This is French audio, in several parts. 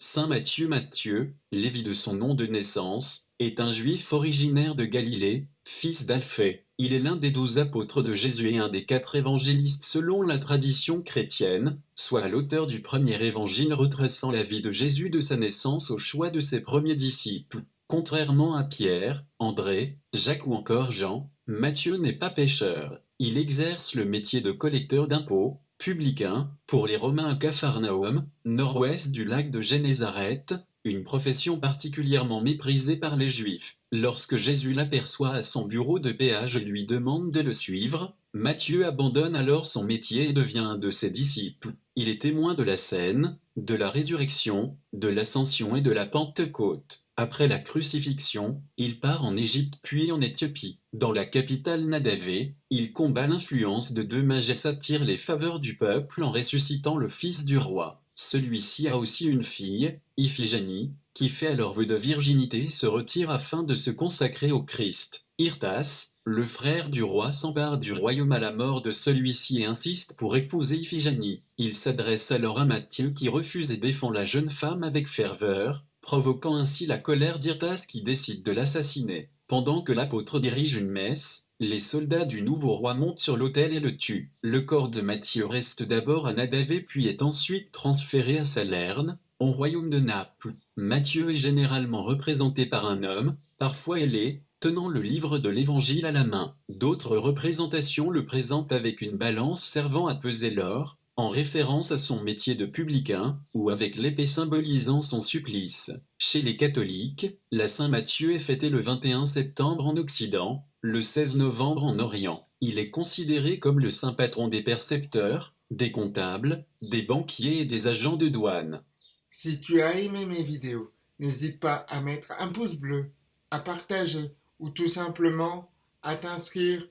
Saint Matthieu Matthieu, Lévi de son nom de naissance, est un juif originaire de Galilée, fils d'Alphée. Il est l'un des douze apôtres de Jésus et un des quatre évangélistes selon la tradition chrétienne, soit l'auteur du premier évangile retraçant la vie de Jésus de sa naissance au choix de ses premiers disciples. Contrairement à Pierre, André, Jacques ou encore Jean, Matthieu n'est pas pécheur. Il exerce le métier de collecteur d'impôts, publicain, pour les Romains à Capharnaüm, nord-ouest du lac de Génézareth, une profession particulièrement méprisée par les Juifs. Lorsque Jésus l'aperçoit à son bureau de péage lui demande de le suivre, Matthieu abandonne alors son métier et devient un de ses disciples. Il est témoin de la scène, de la résurrection, de l'ascension et de la Pentecôte. Après la crucifixion, il part en Égypte puis en Éthiopie. Dans la capitale Nadavé, il combat l'influence de deux mages et les faveurs du peuple en ressuscitant le fils du roi. Celui-ci a aussi une fille, Iphigénie, qui fait alors vœu de virginité se retire afin de se consacrer au Christ. Irtas, le frère du roi s'empare du royaume à la mort de celui-ci et insiste pour épouser Iphigénie. Il s'adresse alors à Matthieu qui refuse et défend la jeune femme avec ferveur, provoquant ainsi la colère d'Irtas qui décide de l'assassiner. Pendant que l'apôtre dirige une messe, les soldats du nouveau roi montent sur l'autel et le tuent. Le corps de Matthieu reste d'abord à Nadavé puis est ensuite transféré à Salerne, au royaume de Naples. Matthieu est généralement représenté par un homme, parfois ailé, tenant le livre de l'Évangile à la main. D'autres représentations le présentent avec une balance servant à peser l'or, en référence à son métier de publicain, ou avec l'épée symbolisant son supplice. Chez les catholiques, la Saint-Matthieu est fêtée le 21 septembre en Occident, le 16 novembre en Orient. Il est considéré comme le saint patron des percepteurs, des comptables, des banquiers et des agents de douane. Si tu as aimé mes vidéos, n'hésite pas à mettre un pouce bleu, à partager ou tout simplement à t'inscrire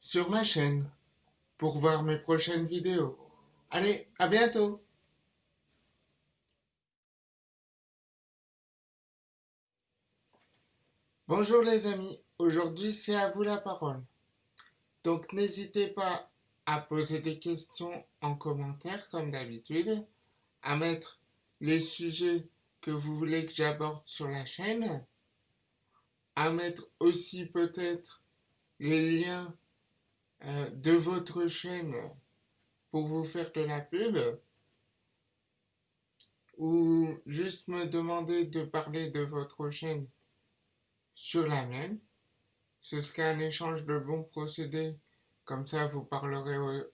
sur ma chaîne pour voir mes prochaines vidéos. Allez, à bientôt Bonjour les amis, aujourd'hui c'est à vous la parole. Donc n'hésitez pas à poser des questions en commentaire comme d'habitude, à mettre les sujets que vous voulez que j'aborde sur la chaîne, à mettre aussi peut-être les liens euh, de votre chaîne pour vous faire de la pub ou juste me demander de parler de votre chaîne sur la mienne. Ce serait un échange de bons procédés, comme ça vous parlerez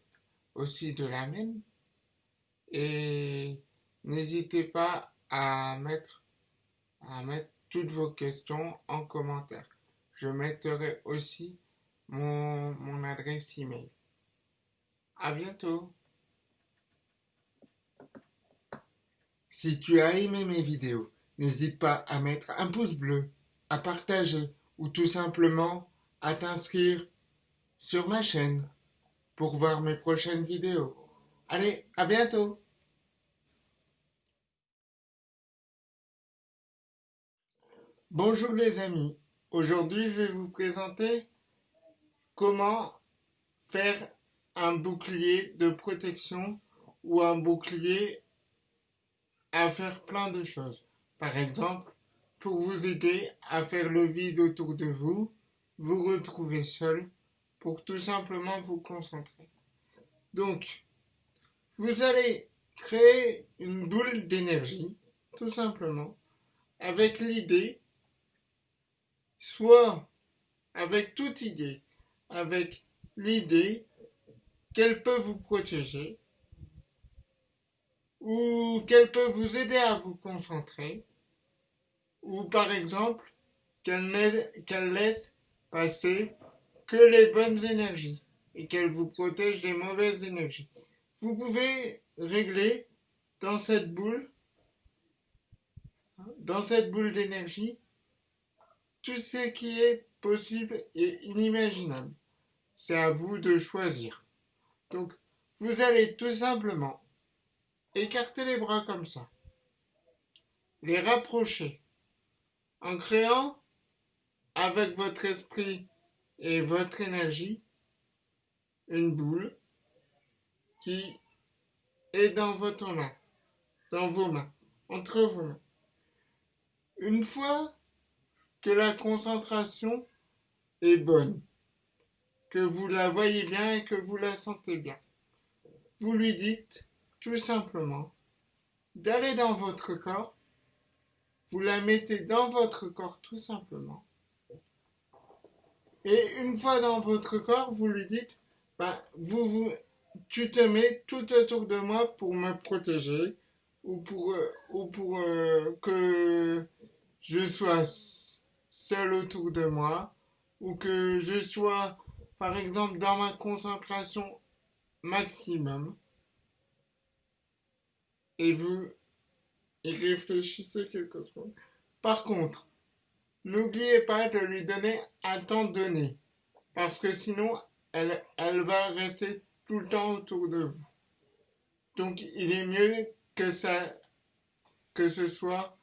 aussi de la mienne. Et n'hésitez pas à mettre, toutes vos questions en commentaire. Je mettrai aussi mon, mon adresse email. À bientôt. Si tu as aimé mes vidéos, n'hésite pas à mettre un pouce bleu, à partager ou tout simplement à t'inscrire sur ma chaîne pour voir mes prochaines vidéos. Allez, à bientôt Bonjour les amis, aujourd'hui je vais vous présenter comment faire un bouclier de protection ou un bouclier à faire plein de choses. Par exemple, pour vous aider à faire le vide autour de vous, vous retrouver seul pour tout simplement vous concentrer. Donc, vous allez créer une boule d'énergie, tout simplement, avec l'idée, soit avec toute idée, avec l'idée qu'elle peut vous protéger ou qu'elle peut vous aider à vous concentrer ou par exemple qu'elle laisse passer que les bonnes énergies et qu'elle vous protège des mauvaises énergies. Vous pouvez régler dans cette boule, dans cette boule d'énergie, tout ce qui est possible et inimaginable. C'est à vous de choisir. Donc, vous allez tout simplement écarter les bras comme ça, les rapprocher, en créant avec votre esprit et votre énergie une boule qui est dans votre main, dans vos mains. entre vos mains. Une fois que la concentration est bonne, que vous la voyez bien et que vous la sentez bien, vous lui dites tout simplement d'aller dans votre corps, vous la mettez dans votre corps tout simplement. Et une fois dans votre corps, vous lui dites, ben, vous, vous, tu te mets tout autour de moi pour me protéger ou pour, euh, euh, que je sois seul autour de moi ou que je sois, par exemple, dans ma concentration maximum. Et vous y réfléchissez quelque chose. Par contre, n'oubliez pas de lui donner un temps donné, parce que sinon, elle, elle va rester tout le temps autour de vous. Donc, il est mieux que ça, que ce soit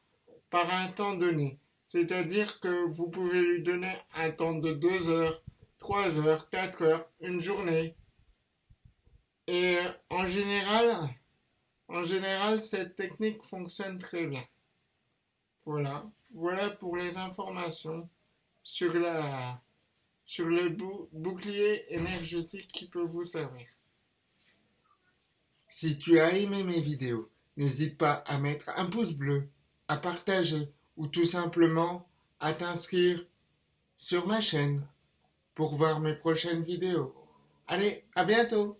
par un temps donné. C'est-à-dire que vous pouvez lui donner un temps de 2 heures, 3 heures, 4 heures, une journée. Et en général, en général, cette technique fonctionne très bien. Voilà, voilà pour les informations sur la sur le bouclier énergétique qui peut vous servir. Si tu as aimé mes vidéos, n'hésite pas à mettre un pouce bleu, à partager ou tout simplement à t'inscrire sur ma chaîne pour voir mes prochaines vidéos. Allez, à bientôt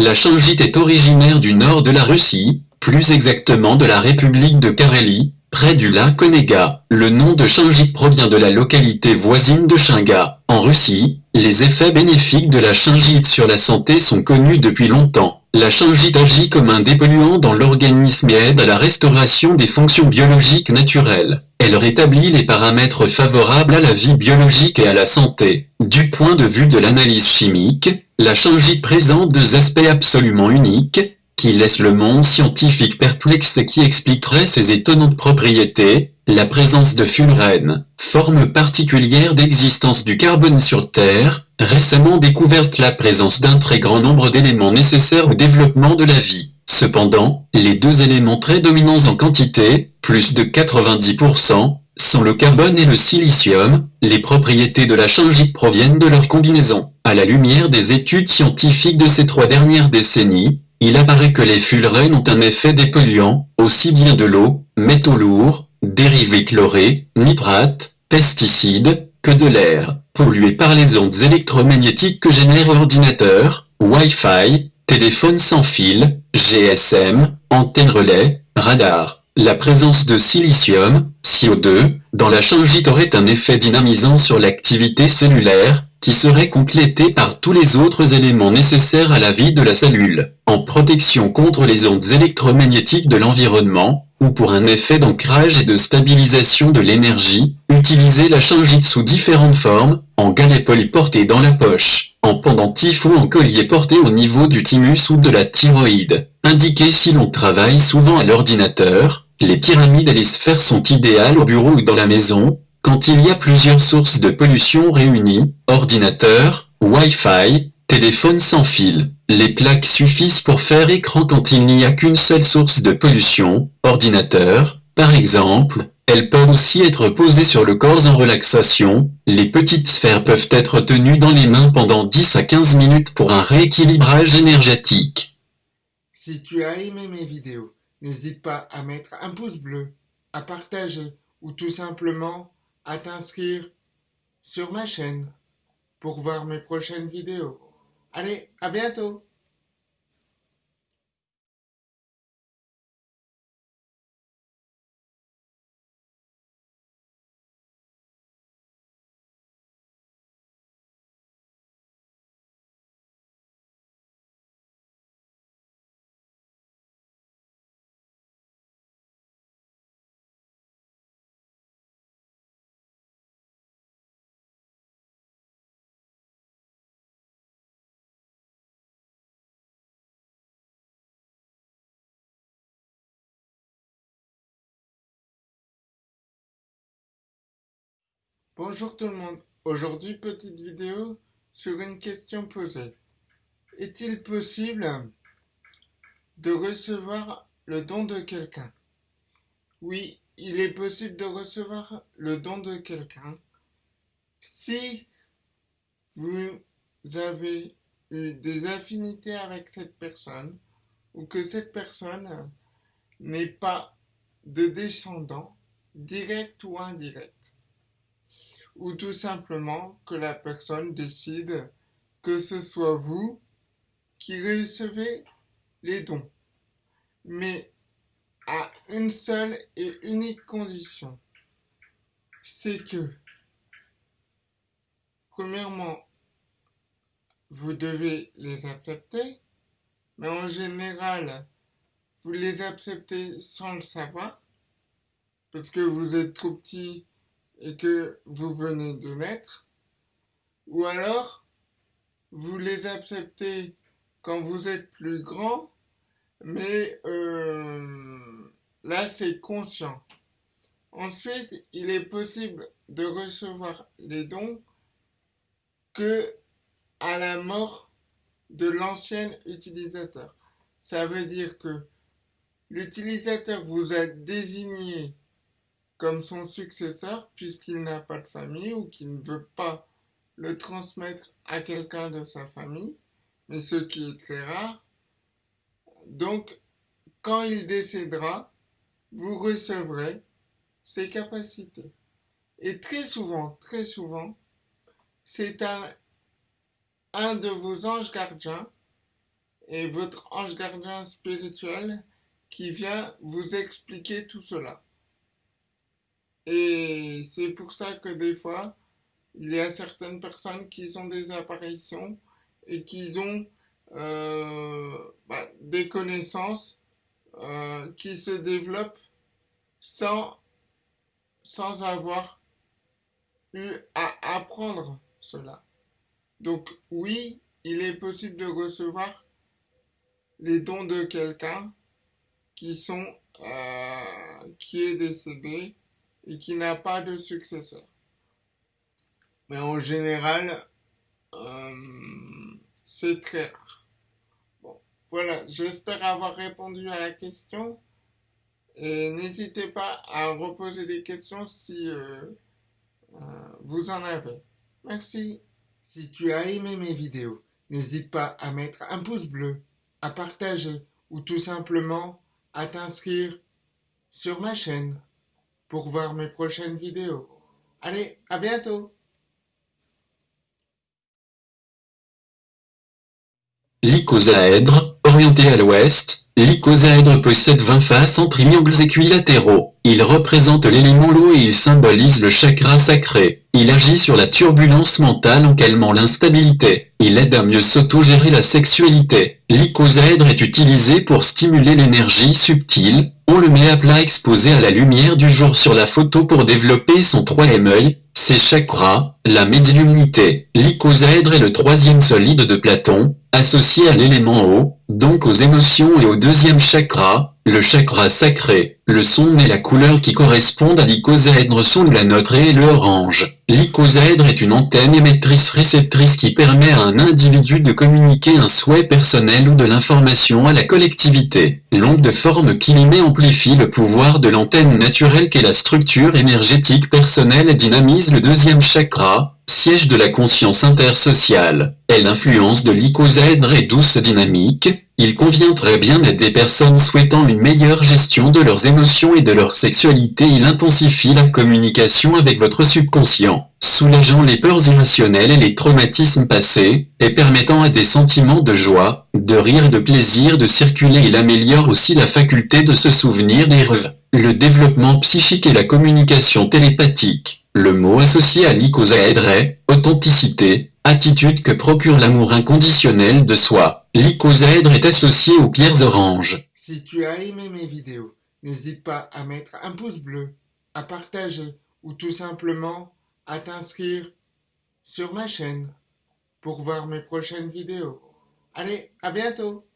La changite est originaire du nord de la Russie, plus exactement de la République de Carélie, près du lac Onega. Le nom de changite provient de la localité voisine de Chinga. En Russie, les effets bénéfiques de la chingite sur la santé sont connus depuis longtemps. La chingite agit comme un dépolluant dans l'organisme et aide à la restauration des fonctions biologiques naturelles. Elle rétablit les paramètres favorables à la vie biologique et à la santé. Du point de vue de l'analyse chimique, la changite présente deux aspects absolument uniques, qui laissent le monde scientifique perplexe et qui expliqueraient ses étonnantes propriétés, la présence de fullerène, forme particulière d'existence du carbone sur Terre, récemment découverte la présence d'un très grand nombre d'éléments nécessaires au développement de la vie. Cependant, les deux éléments très dominants en quantité, plus de 90%, sont le carbone et le silicium, les propriétés de la changite proviennent de leur combinaison. À la lumière des études scientifiques de ces trois dernières décennies, il apparaît que les fullerènes ont un effet dépolluant, aussi bien de l'eau, métaux lourds, dérivés chlorés, nitrates, pesticides, que de l'air, pollué par les ondes électromagnétiques que génèrent ordinateurs, Wi-Fi, téléphone sans fil, GSM, antenne relais, radar. La présence de silicium, CO2, dans la changite aurait un effet dynamisant sur l'activité cellulaire, qui serait complété par tous les autres éléments nécessaires à la vie de la cellule, en protection contre les ondes électromagnétiques de l'environnement, ou pour un effet d'ancrage et de stabilisation de l'énergie, utilisez la changite sous différentes formes, en galet porté dans la poche, en pendentif ou en collier porté au niveau du thymus ou de la thyroïde. Indiquez si l'on travaille souvent à l'ordinateur, les pyramides et les sphères sont idéales au bureau ou dans la maison, quand il y a plusieurs sources de pollution réunies, ordinateur, Wi-Fi, téléphone sans fil. Les plaques suffisent pour faire écran quand il n'y a qu'une seule source de pollution, ordinateur, par exemple, elles peuvent aussi être posées sur le corps en relaxation, les petites sphères peuvent être tenues dans les mains pendant 10 à 15 minutes pour un rééquilibrage énergétique. Si tu as aimé mes vidéos, N'hésite pas à mettre un pouce bleu, à partager ou tout simplement à t'inscrire sur ma chaîne pour voir mes prochaines vidéos. Allez, à bientôt Bonjour tout le monde, aujourd'hui petite vidéo sur une question posée. Est-il possible de recevoir le don de quelqu'un? Oui, il est possible de recevoir le don de quelqu'un si vous avez eu des affinités avec cette personne ou que cette personne n'est pas de descendant direct ou indirect ou tout simplement que la personne décide que ce soit vous qui recevez les dons, mais à une seule et unique condition, c'est que, premièrement, vous devez les accepter, mais en général, vous les acceptez sans le savoir, parce que vous êtes trop petit et que vous venez de naître, ou alors vous les acceptez quand vous êtes plus grand, mais euh, là c'est conscient. Ensuite, il est possible de recevoir les dons que à la mort de l'ancien utilisateur. Ça veut dire que l'utilisateur vous a désigné comme son successeur puisqu'il n'a pas de famille ou qu'il ne veut pas le transmettre à quelqu'un de sa famille, mais ce qui est très rare. Donc, quand il décédera, vous recevrez ses capacités. Et très souvent, très souvent, c'est un, un de vos anges gardiens et votre ange gardien spirituel qui vient vous expliquer tout cela. Et c'est pour ça que des fois, il y a certaines personnes qui ont des apparitions et qui ont euh, bah, des connaissances euh, qui se développent sans, sans avoir eu à apprendre cela. Donc oui, il est possible de recevoir les dons de quelqu'un qui sont euh, qui est décédé et qui n'a pas de successeur. Mais en général, euh, c'est très rare. Voilà, j'espère avoir répondu à la question. Et n'hésitez pas à reposer des questions si euh, euh, vous en avez. Merci. Si tu as aimé mes vidéos, n'hésite pas à mettre un pouce bleu, à partager ou tout simplement à t'inscrire sur ma chaîne pour voir mes prochaines vidéos. Allez, à bientôt L'icosaèdre, orienté à l'ouest, l'icosaèdre possède 20 faces en triangles équilatéraux. Il représente l'élément l'eau et il symbolise le chakra sacré. Il agit sur la turbulence mentale en calmant l'instabilité. Il aide à mieux s'autogérer la sexualité. L'icosaèdre est utilisé pour stimuler l'énergie subtile. On le met à plat exposé à la lumière du jour sur la photo pour développer son troisième œil, ses chakras, la médiumnité. L'icosaèdre est le troisième solide de Platon, associé à l'élément eau, donc aux émotions et au deuxième chakra, le chakra sacré. Le son et la couleur qui correspondent à l'icosaèdre sont la note et le orange. L'icosaèdre est une antenne émettrice-réceptrice qui permet à un individu de communiquer un souhait personnel ou de l'information à la collectivité. L'onde de forme met amplifie le pouvoir de l'antenne naturelle qu'est la structure énergétique personnelle et dynamise le deuxième chakra, siège de la conscience intersociale. Et l'influence de l'icosaèdre est douce et dynamique, il convient très bien à des personnes souhaitant une meilleure gestion de leurs émotions et de leur sexualité. Il intensifie la communication avec votre subconscient, soulageant les peurs irrationnelles et les traumatismes passés, et permettant à des sentiments de joie, de rire et de plaisir de circuler. Il améliore aussi la faculté de se souvenir des rêves, le développement psychique et la communication télépathique. Le mot associé à l'icosaèdre est authenticité, attitude que procure l'amour inconditionnel de soi. L'icosaèdre est associé aux pierres oranges. Si tu as aimé mes vidéos, n'hésite pas à mettre un pouce bleu, à partager ou tout simplement à t'inscrire sur ma chaîne pour voir mes prochaines vidéos. Allez, à bientôt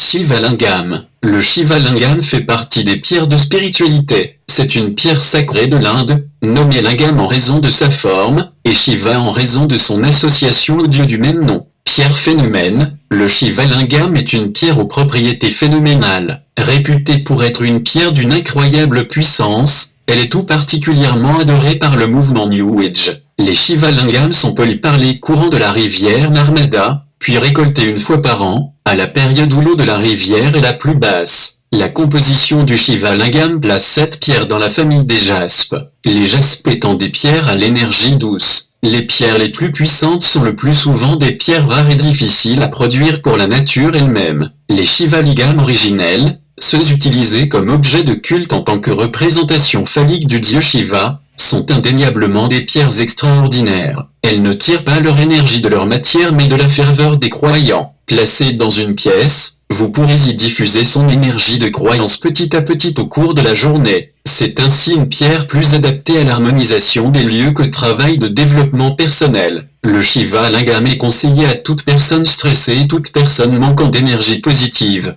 Shivalingam. Le Shivalingam fait partie des pierres de spiritualité. c'est une pierre sacrée de l'Inde, nommée lingam en raison de sa forme, et Shiva en raison de son association au dieu du même nom. Pierre phénomène, le Shiva lingam est une pierre aux propriétés phénoménales. Réputée pour être une pierre d'une incroyable puissance, elle est tout particulièrement adorée par le mouvement New Age. Les Shiva lingam sont polis par les courants de la rivière Narmada, puis récoltés une fois par an, à la période où l'eau de la rivière est la plus basse. La composition du Shiva Lingam place cette pierre dans la famille des jaspes, les jaspes étant des pierres à l'énergie douce. Les pierres les plus puissantes sont le plus souvent des pierres rares et difficiles à produire pour la nature elle-même. Les Shiva Lingam originels, ceux utilisés comme objet de culte en tant que représentation phallique du dieu Shiva, sont indéniablement des pierres extraordinaires. Elles ne tirent pas leur énergie de leur matière mais de la ferveur des croyants. Placées dans une pièce, vous pourrez y diffuser son énergie de croyance petit à petit au cours de la journée. C'est ainsi une pierre plus adaptée à l'harmonisation des lieux que travail de développement personnel. Le Shiva Lingam est conseillé à toute personne stressée et toute personne manquant d'énergie positive.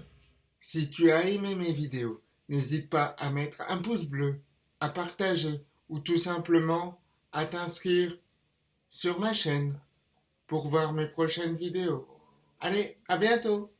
Si tu as aimé mes vidéos, n'hésite pas à mettre un pouce bleu, à partager ou tout simplement à t'inscrire sur ma chaîne pour voir mes prochaines vidéos. Allez, à bientôt